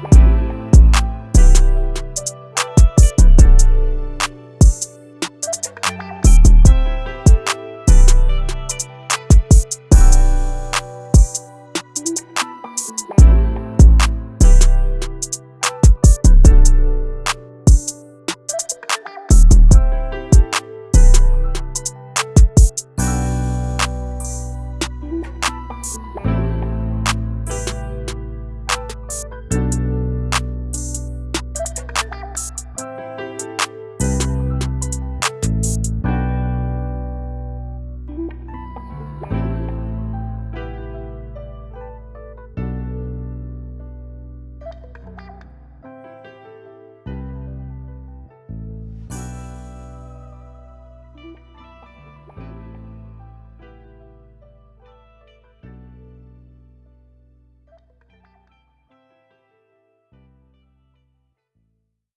Bye.